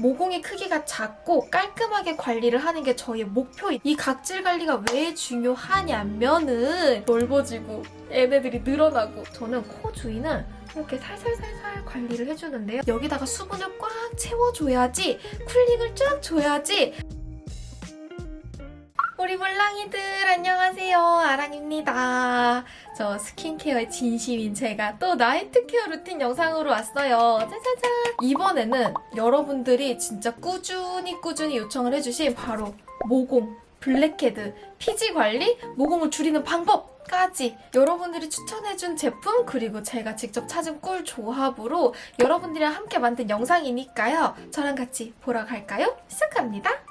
모공의 크기가 작고 깔끔하게 관리를 하는 게 저희의 목표인 이 각질 관리가 왜 중요하냐면은 넓어지고 얘네들이 늘어나고 저는 코 주위는 이렇게 살살살살 관리를 해주는데요. 여기다가 수분을 꽉 채워줘야지 cooling을 쫙 줘야지 우리 몰랑이들 안녕하세요. 아랑입니다. 저 스킨케어에 진심인 제가 또 night care routine 영상으로 왔어요. 짜자잔! 이번에는 여러분들이 진짜 꾸준히 꾸준히 요청을 해주신 바로 모공 블랙헤드 피지 관리 모공을 줄이는 방법 까지 여러분들이 추천해준 제품 그리고 제가 직접 찾은 꿀 조합으로 여러분들이랑 함께 만든 영상이니까요. 저랑 같이 보러 갈까요? 시작합니다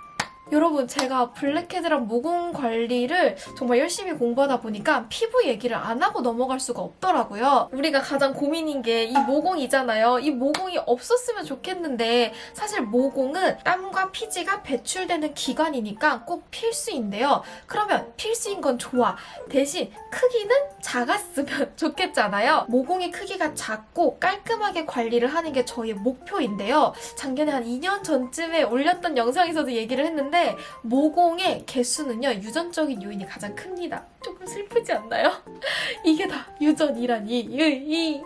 여러분 제가 블랙헤드랑 모공 관리를 정말 열심히 공부하다 보니까 피부 얘기를 안 하고 넘어갈 수가 없더라고요. 우리가 가장 고민인 게 이 모공이잖아요. 이 모공이 없었으면 좋겠는데 사실 모공은 땀과 피지가 배출되는 기관이니까 꼭 필수인데요. 그러면 필수인 건 좋아. 대신 크기는 작았으면 좋겠잖아요. 모공의 크기가 작고 깔끔하게 관리를 하는 게 저희의 목표인데요. 작년에 한 2년 전쯤에 올렸던 영상에서도 얘기를 했는데 모공의 개수는요 유전적인 요인이 가장 큽니다. 조금 슬프지 않나요? 이게 다 유전이라니. 이.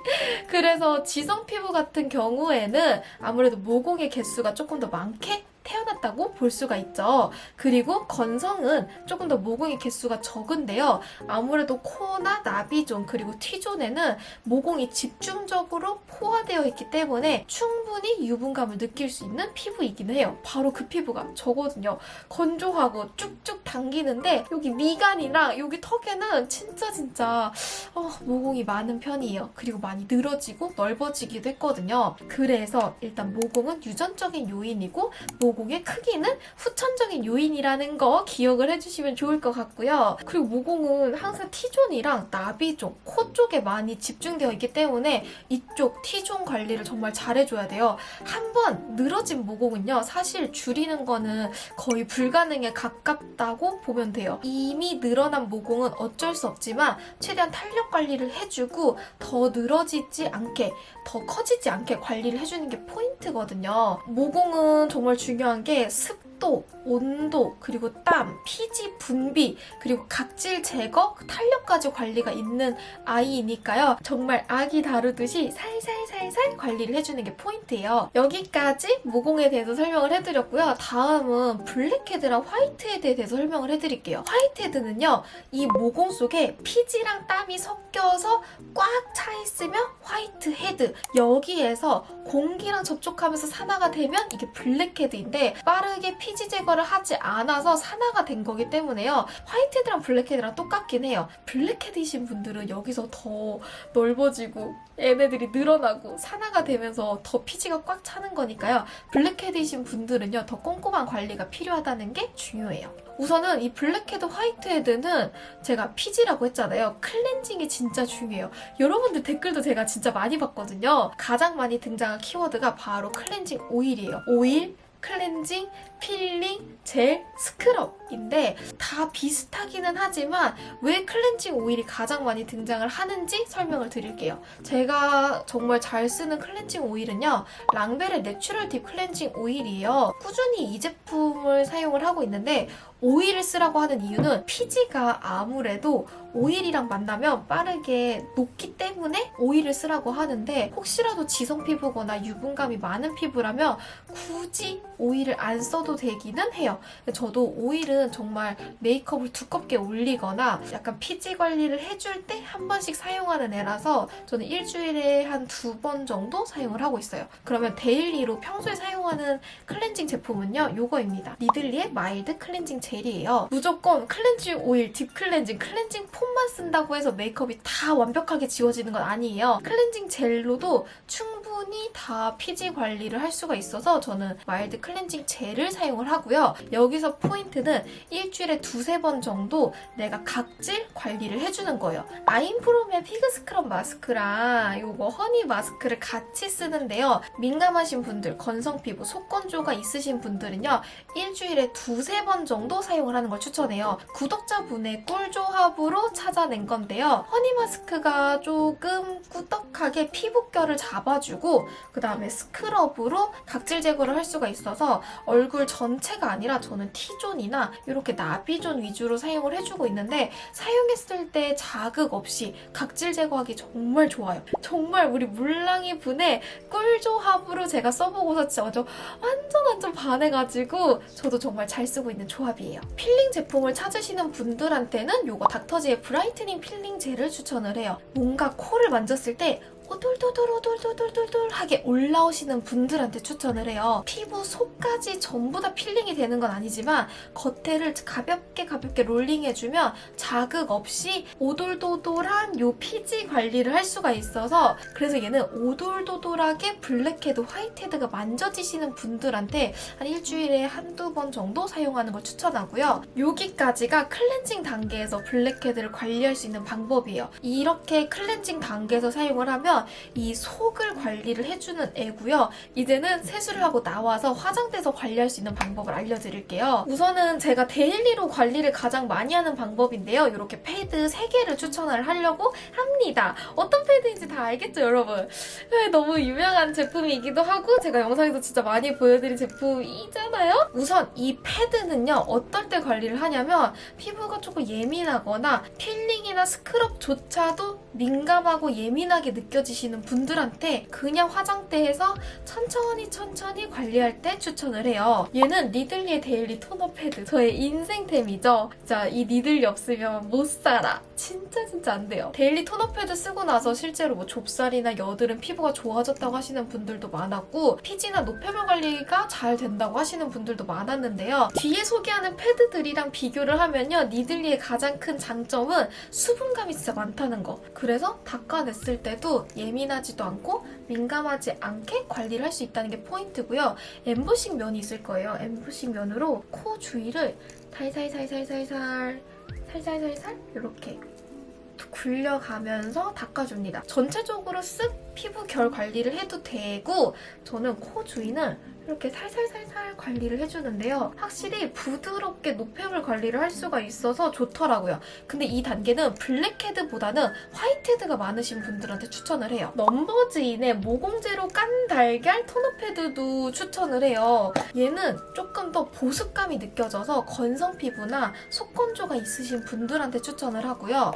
그래서 지성 피부 같은 경우에는 아무래도 모공의 개수가 조금 더 많게 태어났다고 볼 수가 있죠. 그리고 건성은 조금 더 모공의 개수가 적은데요. 아무래도 코나 나비존 그리고 T존에는 모공이 집중적으로 포화되어 있기 때문에 충분히 유분감을 느낄 수 있는 피부이긴 해요. 바로 그 피부가 저거든요. 건조하고 쭉쭉 당기는데 여기 미간이랑 여기 턱에는 진짜 진짜 어, 모공이 많은 편이에요. 그리고 많이 늘어지고 넓어지기도 했거든요. 그래서 일단 모공은 유전적인 요인이고 모공 의 크기는 후천적인 요인이라는 거 기억을 해주시면 좋을 것 같고요. 그리고 모공은 항상 T존이랑 나비존, 코 쪽에 많이 집중되어 있기 때문에 이쪽 T존 관리를 정말 잘해줘야 돼요. 한번 늘어진 모공은요. 사실 줄이는 거는 거의 불가능에 가깝다고 보면 돼요. 이미 늘어난 모공은 어쩔 수 없지만 최대한 탄력 관리를 해주고 더 늘어지지 않게 더 커지지 않게 관리를 해주는 게 포인트거든요. 모공은 정말 중요한 게 습도, 온도, 그리고 땀, 피지 분비, 그리고 각질 제거, 탄력까지 관리가 있는 아이니까요. 정말 아기 다루듯이 살살살살 관리를 해주는 게 포인트예요. 여기까지 모공에 대해서 설명을 해드렸고요. 다음은 블랙헤드랑 화이트헤드에 대해서 설명을 해드릴게요. 화이트헤드는요. 이 모공 속에 피지랑 땀이 섞여서 꽉 차 있으면 화이트헤드 여기에서 공기랑 접촉하면서 산화가 되면 이게 블랙헤드인데 빠르게 피지 제거를 하지 않아서 산화가 된 거기 때문에요. 화이트헤드랑 블랙헤드랑 똑같긴 해요. 블랙헤드이신 분들은 여기서 더 넓어지고 얘네들이 늘어나고 산화가 되면서 더 피지가 꽉 차는 거니까요. 블랙헤드이신 분들은요. 더 꼼꼼한 관리가 필요하다는 게 중요해요. 우선은 이 블랙헤드, 화이트헤드는 제가 피지라고 했잖아요. 클렌징이 진짜 중요해요. 여러분들 댓글도 제가 진짜 많이 봤거든요. 가장 많이 등장한 키워드가 바로 클렌징 오일이에요. 오일, 클렌징, 필링, 젤, 스크럽인데 다 비슷하기는 하지만 왜 클렌징 오일이 가장 많이 등장을 하는지 설명을 드릴게요. 제가 정말 잘 쓰는 클렌징 오일은요. 랑벨의 내추럴 딥 클렌징 오일이에요. 꾸준히 이 제품을 사용을 하고 있는데 오일을 쓰라고 하는 이유는 피지가 아무래도 오일이랑 만나면 빠르게 녹기 때문에 오일을 쓰라고 하는데 혹시라도 지성 피부거나 유분감이 많은 피부라면 굳이 오일을 안 써도 되기는 해요. 저도 오일은 정말 메이크업을 두껍게 올리거나 약간 피지 관리를 해줄 때 한 번씩 사용하는 애라서 저는 일주일에 한 두 번 정도 사용을 하고 있어요. 그러면 daily로 평소에 사용하는 클렌징 제품은요. 이거입니다. 니들리의 마일드 클렌징 젤이에요. 무조건 클렌징 오일, deep 클렌징, 클렌징 폼만 쓴다고 해서 메이크업이 다 완벽하게 지워지는 건 아니에요. 클렌징 젤로도 충분히 다 피지 관리를 할 수가 있어서 저는 마일드 클렌징 젤을 사용을 하고요. 여기서 포인트는 일주일에 두세 번 정도 내가 각질 관리를 해주는 거예요. 아임프롬의 피그 스크럽 마스크랑 이거 허니 마스크를 같이 쓰는데요. 민감하신 분들, 건성 피부, 속건조가 있으신 분들은요. 일주일에 두세 번 정도 사용을 하는 걸 추천해요. 구독자분의 꿀조합으로 찾아낸 건데요. 허니 마스크가 조금 꾸덕하게 피부결을 잡아주고 해주고 그 다음에 스크럽으로 각질 제거를 할 수가 있어서 얼굴 전체가 아니라 저는 T존이나 이렇게 나비존 위주로 사용을 해주고 있는데 사용했을 때 자극 없이 각질 제거하기 정말 좋아요. 정말 우리 물랑이 분의 꿀조합으로 제가 써보고서 진짜 완전 완전 반해가지고 저도 정말 잘 쓰고 있는 조합이에요. 필링 제품을 찾으시는 분들한테는 이거 닥터지의 브라이트닝 필링 젤을 추천을 해요. 뭔가 코를 만졌을 때 오돌도돌 오돌도돌돌돌하게 올라오시는 분들한테 추천을 해요. 피부 속까지 전부 다 필링이 되는 건 아니지만 겉에를 가볍게 가볍게 롤링해주면 자극 없이 오돌도돌한 요 피지 관리를 할 수가 있어서 그래서 얘는 오돌도돌하게 블랙헤드, whitehead가 만져지시는 분들한테 한 일주일에 한두 번 정도 사용하는 걸 추천하고요. 여기까지가 클렌징 단계에서 블랙헤드를 관리할 수 있는 방법이에요. 이렇게 클렌징 단계에서 사용을 하면 이 속을 관리를 해주는 애고요. 이제는 세수를 하고 나와서 화장대에서 관리할 수 있는 방법을 알려드릴게요. 우선은 제가 daily로 관리를 가장 많이 하는 방법인데요. 이렇게 패드 3개를 추천을 하려고 합니다. 어떤 패드인지 다 알겠죠, 여러분? 네, 너무 유명한 제품이기도 하고 제가 영상에서 진짜 많이 보여드린 제품이잖아요? 우선 이 패드는요, 어떨 때 관리를 하냐면 피부가 조금 예민하거나 필링이나 스크럽조차도 민감하고 예민하게 느껴지시는 분들한테 그냥 화장대에서 천천히 천천히 관리할 때 추천을 해요. 얘는 니들리의 데일리 토너 패드. 저의 인생템이죠. 자, 이 니들리 없으면 못 살아. 진짜 진짜 안 돼요. 데일리 토너 패드 쓰고 나서 실제로 뭐 좁쌀이나 여드름 피부가 좋아졌다고 하시는 분들도 많았고 피지나 노폐물 관리가 잘 된다고 하시는 분들도 많았는데요. 뒤에 소개하는 패드들이랑 비교를 하면요. 니들리의 가장 큰 장점은 수분감이 진짜 많다는 거. 그래서 닦아냈을 때도 예민하지도 않고 민감하지 않게 관리를 할 수 있다는 게 포인트고요. 엠보싱 면이 있을 거예요. 엠보싱 면으로 코 주위를 살살살살살살 살살살살 이렇게 굴려가면서 닦아줍니다. 전체적으로 쓱 피부 결 관리를 해도 되고 저는 코 주위는 이렇게 살살살살 관리를 해주는데요. 확실히 부드럽게 노폐물 관리를 할 수가 있어서 좋더라고요. 근데 이 단계는 블랙헤드보다는 화이트헤드가 많으신 분들한테 추천을 해요. 넘버즈인의 모공제로 깐 달걀 토너 패드도 추천을 해요. 얘는 조금 더 보습감이 느껴져서 건성 피부나 속건조가 있으신 분들한테 추천을 하고요.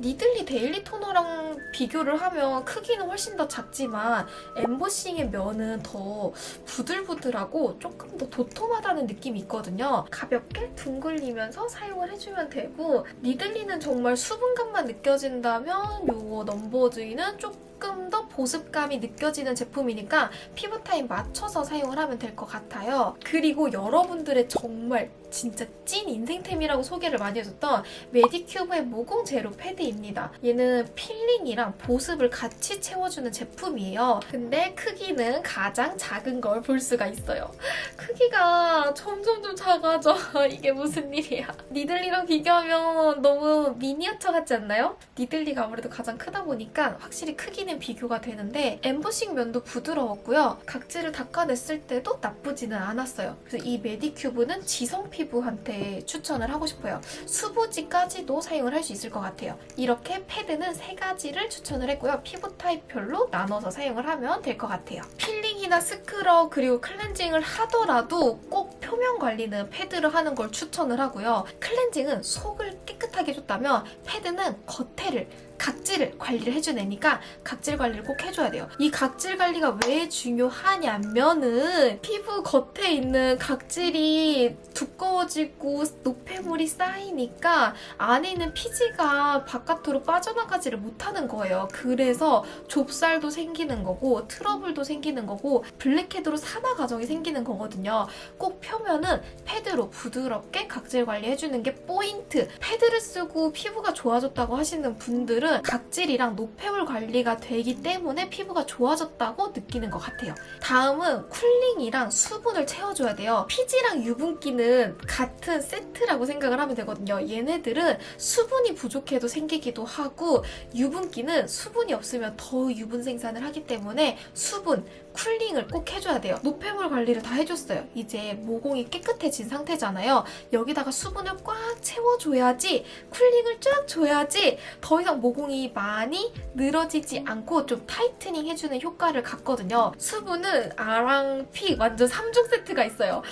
니들리 데일리 토너랑 비교를 하면 크기는 훨씬 더 작지만 엠보싱의 면은 더 부들부들하고 조금 더 도톰하다는 느낌이 있거든요. 가볍게 둥글리면서 사용을 해주면 되고 니들리는 정말 수분감만 느껴진다면 요거 넘버즈인은 조금 더 보습감이 느껴지는 제품이니까 피부 타입 맞춰서 사용을 하면 될 것 같아요. 그리고 여러분들의 정말 진짜 찐 인생템이라고 소개를 많이 해줬던 메디큐브의 모공 제로 패드입니다. 얘는 필링이랑 보습을 같이 채워주는 제품이에요. 근데 크기는 가장 작은 걸 볼 수가 있어요. 크기가 점점 좀 작아져. 이게 무슨 일이야. 니들리랑 비교하면 너무 미니어처 같지 않나요? 니들리가 아무래도 가장 크다 보니까 확실히 크기는 비교가 되는데 엠보싱 면도 부드러웠고요. 각질을 닦아냈을 때도 나쁘지는 않았어요. 그래서 이 메디큐브는 지성 피부한테 추천을 하고 싶어요. 수부지까지도 사용을 할 수 있을 것 같아요. 이렇게 패드는 세 가지를 추천을 했고요. 피부 타입별로 나눠서 사용을 하면 될 것 같아요. 필링이나 스크럽 그리고 클렌징을 하더라도 꼭 표면 관리는 패드를 하는 걸 추천을 하고요. 클렌징은 속을 깨끗하게 해줬다면 패드는 겉에를 각질을 관리를 해주는 애니까 각질 관리를 꼭 해줘야 돼요. 이 각질 관리가 왜 중요하냐면은 피부 겉에 있는 각질이 두꺼워지고 노폐물이 쌓이니까 안에 있는 피지가 바깥으로 빠져나가지를 못하는 거예요. 그래서 좁쌀도 생기는 거고 트러블도 생기는 거고 블랙헤드로 산화 과정이 생기는 거거든요. 꼭 표면은 패드로 부드럽게 각질 관리해주는 게 포인트. 패드를 쓰고 피부가 좋아졌다고 하시는 분들은 각질이랑 노폐물 관리가 되기 때문에 피부가 좋아졌다고 느끼는 것 같아요. 다음은 cooling이랑 수분을 채워줘야 돼요. 피지랑 유분기는 같은 세트라고 생각을 하면 되거든요. 얘네들은 수분이 부족해도 생기기도 하고 유분기는 수분이 없으면 더 유분 생산을 하기 때문에 수분, cooling을 꼭 해줘야 돼요. 노폐물 관리를 다 해줬어요. 이제 모공이 깨끗해진 상태잖아요. 여기다가 수분을 꽉 채워줘야지 cooling을 쫙 줘야지 더 이상 모공이 많이 늘어지지 않고 좀 tightening 해주는 효과를 갖거든요. 수분은 아랑 pick 완전 3종 세트가 있어요.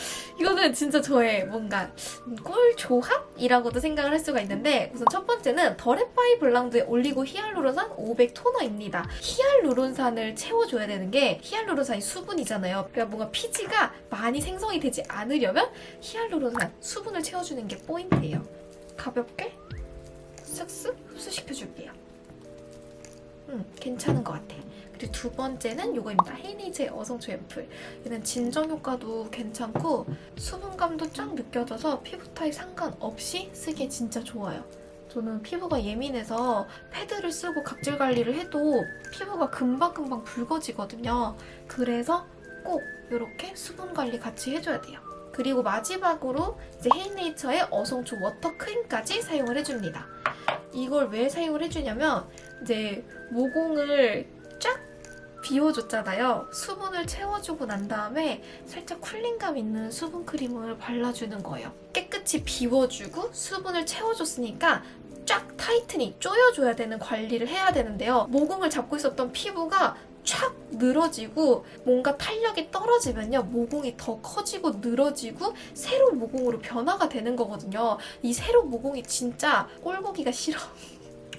이거는 진짜 저의 뭔가 꿀 조합이라고도 생각을 할 수가 있는데 우선 첫 번째는 더랩바이 블랑두의 올리고 히알루론산 500 토너입니다. 히알루론산을 채워줘야 되는 게 히알루론산이 수분이잖아요. 그러니까 뭔가 피지가 많이 생성이 되지 않으려면 히알루론산 수분을 채워주는 게 포인트예요. 가볍게 쓱쓱 흡수시켜줄게요. 음, 괜찮은 것 같아. 그리고 두 번째는 이거입니다. 헤이네이처의 어성초 앰플. 얘는 진정 효과도 괜찮고 수분감도 쫙 느껴져서 피부 타입 상관없이 쓰기에 진짜 좋아요. 저는 피부가 예민해서 패드를 쓰고 각질 관리를 해도 피부가 금방금방 붉어지거든요. 그래서 꼭 이렇게 수분 관리 같이 해줘야 돼요. 그리고 마지막으로 이제 헤이네이처의 어성초 워터 크림까지 사용을 해줍니다. 이걸 왜 사용을 해주냐면 이제 모공을 쫙 비워줬잖아요. 수분을 채워주고 난 다음에 살짝 cooling감 있는 수분 크림을 발라주는 거예요. 깨끗이 비워주고 수분을 채워줬으니까 쫙 tightening 조여줘야 되는 관리를 해야 되는데요. 모공을 잡고 있었던 피부가 촥 늘어지고 뭔가 탄력이 떨어지면요. 모공이 더 커지고 늘어지고 세로 모공으로 변화가 되는 거거든요. 이 세로 모공이 진짜 꼴보기가 싫어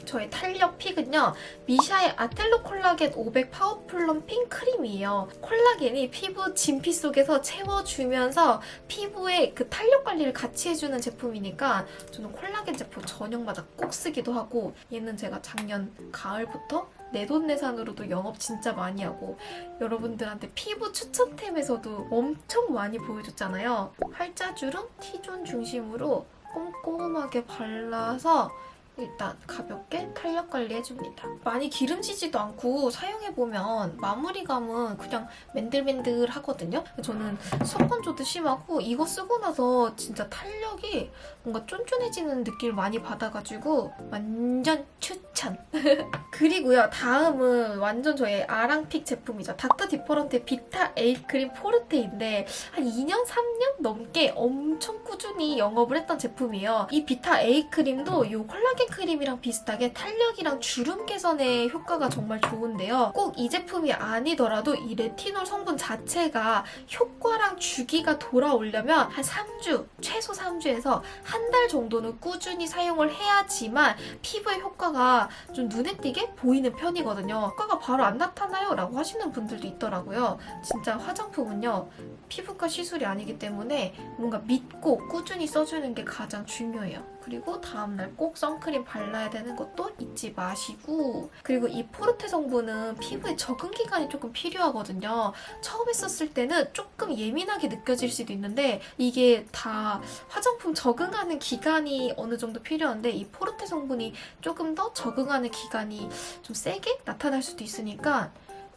저의 탄력 픽은요 미샤의 아텔로 콜라겐 500 파워플럼 핑 크림이에요 콜라겐이 피부 진피 속에서 채워주면서 피부의 그 탄력 관리를 같이 해주는 제품이니까 저는 콜라겐 제품 저녁마다 꼭 쓰기도 하고 얘는 제가 작년 가을부터 내돈내산으로도 영업 진짜 많이 하고 여러분들한테 피부 추천템에서도 엄청 많이 보여줬잖아요. 팔자주름 T존 중심으로 꼼꼼하게 발라서 일단 가볍게 탄력 관리해줍니다. 많이 기름지지도 않고 사용해보면 마무리감은 그냥 맨들맨들하거든요. 저는 속건조도 심하고 이거 쓰고 나서 진짜 탄력이 뭔가 쫀쫀해지는 느낌을 많이 받아가지고 완전 추 천! 그리고요 다음은 완전 저의 아랑pick 제품이죠. 닥터 디퍼런트의 비타 에이크림 포르테인데 한 2년 3년 넘게 엄청 꾸준히 영업을 했던 제품이에요. 이 비타 에이크림도 이 콜라겐 크림이랑 비슷하게 탄력이랑 주름 개선에 효과가 정말 좋은데요. 꼭 이 제품이 아니더라도 이 레티놀 성분 자체가 효과랑 주기가 돌아오려면 한 3주, 최소 3주에서 한 달 정도는 꾸준히 사용을 해야지만 피부의 효과가 좀 눈에 띄게 보이는 편이거든요. 효과가 바로 안 나타나요? 라고 하시는 분들도 있더라고요. 진짜 화장품은요. 피부과 시술이 아니기 때문에 뭔가 믿고 꾸준히 써주는 게 가장 중요해요. 그리고 다음날 꼭 선크림 발라야 되는 것도 잊지 마시고 그리고 이 포르테 성분은 피부에 적응 기간이 조금 필요하거든요. 처음에 썼을 때는 조금 예민하게 느껴질 수도 있는데 이게 다 화장품 적응하는 기간이 어느 정도 필요한데 이 포르테 성분이 조금 더 적응하는 기간이 좀 세게 나타날 수도 있으니까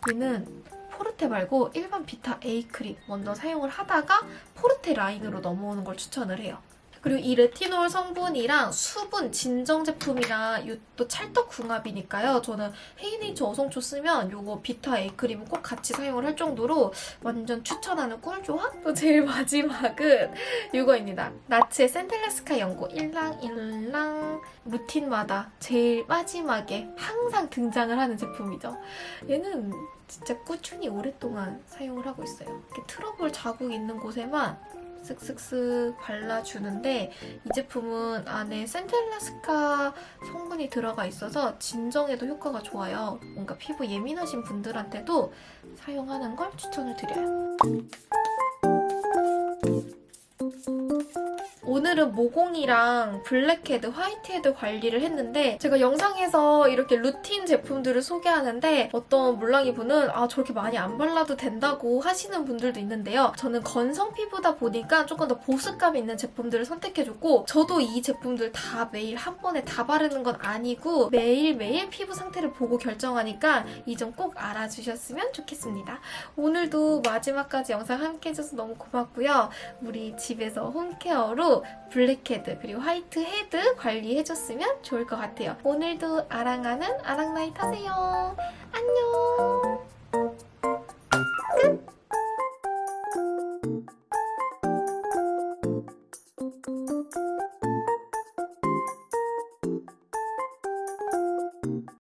얘는 포르테 말고 일반 비타 A 크림 먼저 사용을 하다가 포르테 라인으로 넘어오는 걸 추천을 해요. 그리고 이 레티놀 성분이랑 수분 진정 제품이랑 이또 찰떡궁합이니까요. 저는 헤이네이처 어성초 쓰면 이거 비타 A 크림은 꼭 같이 사용을 할 정도로 완전 추천하는 꿀조합? 또 제일 마지막은 이거입니다. 나츠의 센텔라스카 연고 일랑일랑 루틴마다 제일 마지막에 항상 등장을 하는 제품이죠. 얘는 진짜 꾸준히 오랫동안 사용을 하고 있어요. 이렇게 트러블 자국 있는 곳에만 쓱쓱쓱 발라주는데 이 제품은 안에 센텔라스카 성분이 들어가 있어서 진정에도 효과가 좋아요. 뭔가 피부 예민하신 분들한테도 사용하는 걸 추천을 드려요. 오늘은 모공이랑 블랙헤드, 화이트헤드 관리를 했는데 제가 영상에서 이렇게 루틴 제품들을 소개하는데 어떤 물랑이 분은 아 저렇게 많이 안 발라도 된다고 하시는 분들도 있는데요. 저는 건성 피부다 보니까 조금 더 보습감 있는 제품들을 선택해줬고 저도 이 제품들 다 매일 한 번에 다 바르는 건 아니고 매일매일 피부 상태를 보고 결정하니까 이 점 꼭 알아주셨으면 좋겠습니다. 오늘도 마지막까지 영상 함께 해줘서 너무 고맙고요. 우리 집에서 홈케어로 블랙헤드 그리고 화이트 헤드 관리해줬으면 좋을 것 같아요. 오늘도 아랑아는 아랑나이타세요 안녕